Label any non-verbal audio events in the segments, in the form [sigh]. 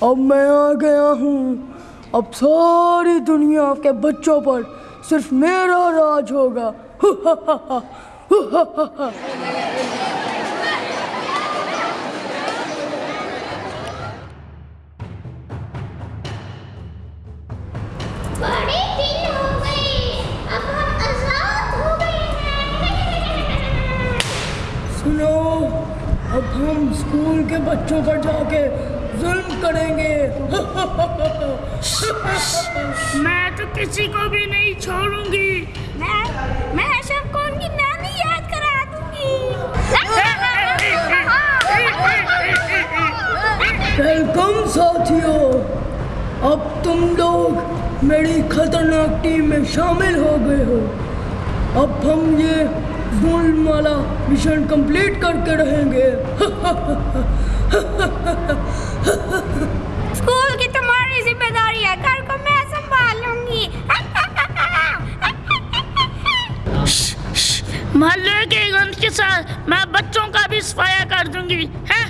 اب میں آ گیا ہوں۔ اب ساری دنیا کے بچوں پر صرف میرا راج ہوگا۔ [laughs] اب ہم اسکول کے بچوں پر جا کے ظلم کریں گے۔ [laughs] میں تو کسی کو بھی نہیں چھوڑوں گی۔ میں میں اشرف کو ان کی نانی یاد کرا دوں گی۔ ویلکم ساتھیوں اب تم لوگ میری خطرناک ٹیم میں شامل ہو گئے ہو۔ اب ہم یہ ظلم والا مشن کمپلیٹ کر کے رہیں گے۔ اسکول کی تمہاری ذمہ داری ہے گھر کو میں سنبھالوں گی۔ محلے کے گند کے ساتھ میں بچوں کا بھی صفایا کر دوں گی ہاں،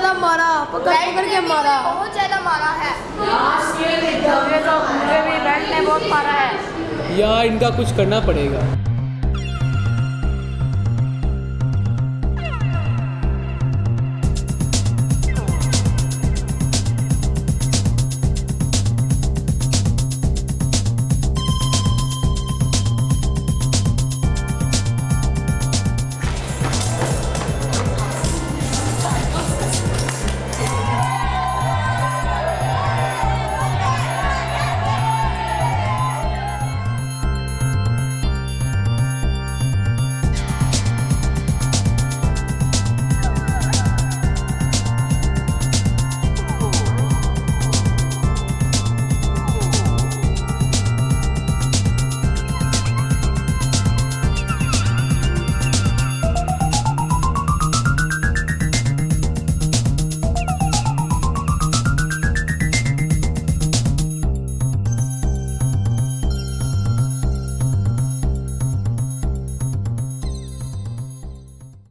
زیادہ مارا پکڑ پکڑ کے مارا۔ بہت زیادہ مارا ہے۔ مجھے بھی نے بہت مارا ہے۔ یار ان کا کچھ کرنا پڑے گا۔